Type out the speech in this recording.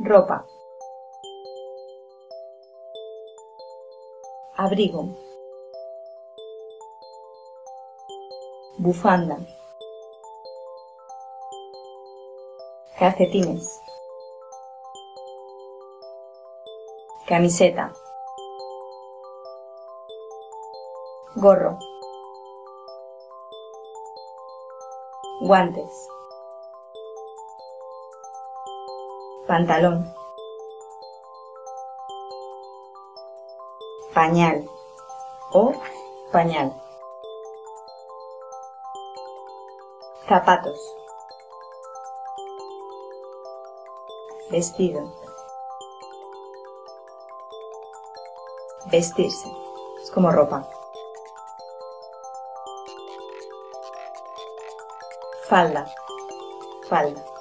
ropa. Abrigo. Bufanda. Calcetines. Camiseta. Gorro. Guantes pantalón. Pañal. O pañal. Zapatos. Vestido. Vestirse. Es como ropa. Falda. Falda